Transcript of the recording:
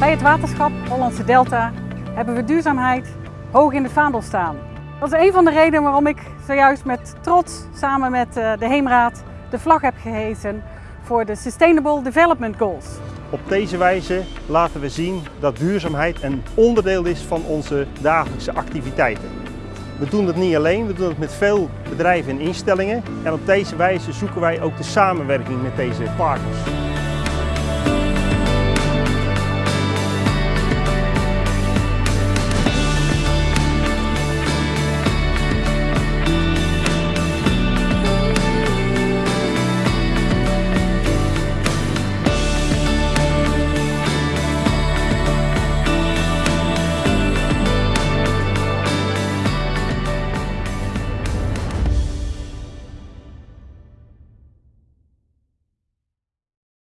Bij het waterschap Hollandse Delta hebben we duurzaamheid hoog in de vaandel staan. Dat is een van de redenen waarom ik zojuist met trots samen met eh, de Heemraad de vlag heb gehezen voor de Sustainable Development Goals. Op deze wijze laten we zien dat duurzaamheid een onderdeel is van onze dagelijkse activiteiten. We doen het niet alleen, we doen het met veel bedrijven en instellingen. En op deze wijze zoeken wij ook de samenwerking met deze partners.